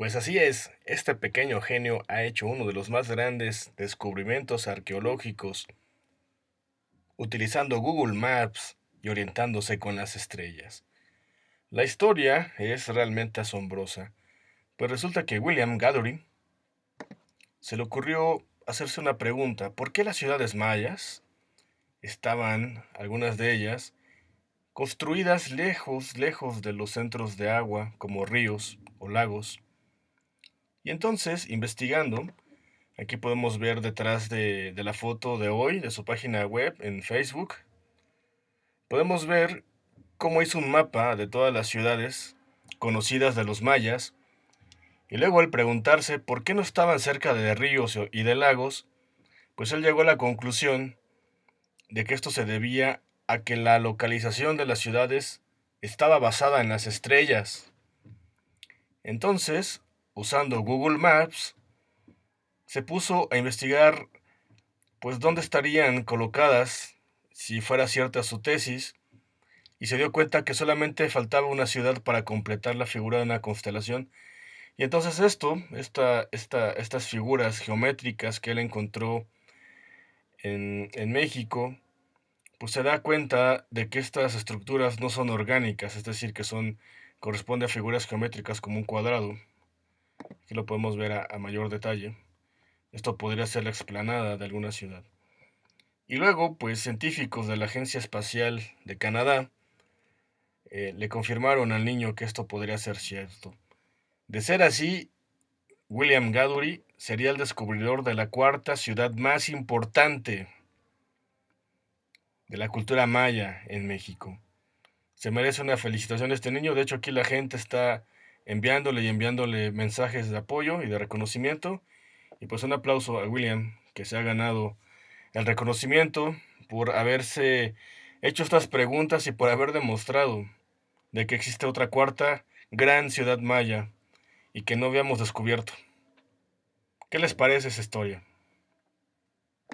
Pues así es, este pequeño genio ha hecho uno de los más grandes descubrimientos arqueológicos utilizando Google Maps y orientándose con las estrellas. La historia es realmente asombrosa, pues resulta que William Gathering se le ocurrió hacerse una pregunta, ¿por qué las ciudades mayas estaban, algunas de ellas, construidas lejos, lejos de los centros de agua, como ríos o lagos? Y entonces, investigando, aquí podemos ver detrás de, la foto de hoy, de su página web en Facebook, podemos ver cómo hizo un mapa de todas las ciudades conocidas de los mayas, y luego al preguntarse por qué no estaban cerca de ríos y de lagos, pues él llegó a la conclusión de que esto se debía a que la localización de las ciudades estaba basada en las estrellas. Entonces, usando Google Maps, se puso a investigar pues dónde estarían colocadas si fuera cierta su tesis y se dio cuenta que solamente faltaba una ciudad para completar la figura de una constelación. Y entonces esto, esta, esta, estas figuras geométricas que él encontró en, en México, pues se da cuenta de que estas estructuras no son orgánicas, es decir, que son corresponde a figuras geométricas como un cuadrado. Aquí lo podemos ver a, mayor detalle. Esto podría ser la explanada de alguna ciudad. Y luego, pues científicos de la Agencia Espacial de Canadá eh, le confirmaron al niño que esto podría ser cierto. De ser así, William Gadory sería el descubridor de la cuarta ciudad más importante de la cultura maya en México. Se merece una felicitación este niño. De hecho, aquí la gente está enviándole y enviándole mensajes de apoyo y de reconocimiento. Y pues un aplauso a William, que se ha ganado el reconocimiento por haberse hecho estas preguntas y por haber demostrado de que existe otra cuarta gran ciudad maya y que no habíamos descubierto. ¿Qué les parece esa historia?